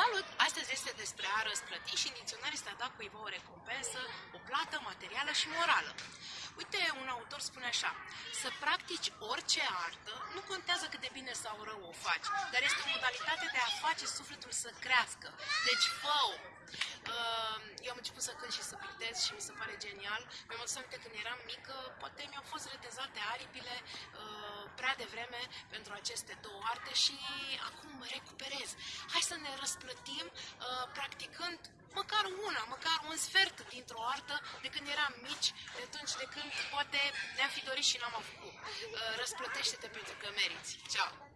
Salut! Astăzi este despre a răsplăti și în dicționar este a da cuiva o recompensă, o plată materială și morală. Uite, un autor spune așa, să practici orice artă, nu contează cât de bine sau rău o faci, dar este o modalitate de a face sufletul să crească. Deci, fă -o. Uh, eu am început să cânt și să pictez și mi se pare genial. Mi-am adus aminte când eram mică, poate mi-au fost retezate aripile uh, prea devreme pentru aceste două arte și acum recuperez. Hai să ne răsplătim uh, practicând măcar una, măcar un sfert dintr-o artă de când eram mici, de atunci de când poate ne-am fi dorit și n-am făcut. Răsplătește-te pentru că meriți. Ceau!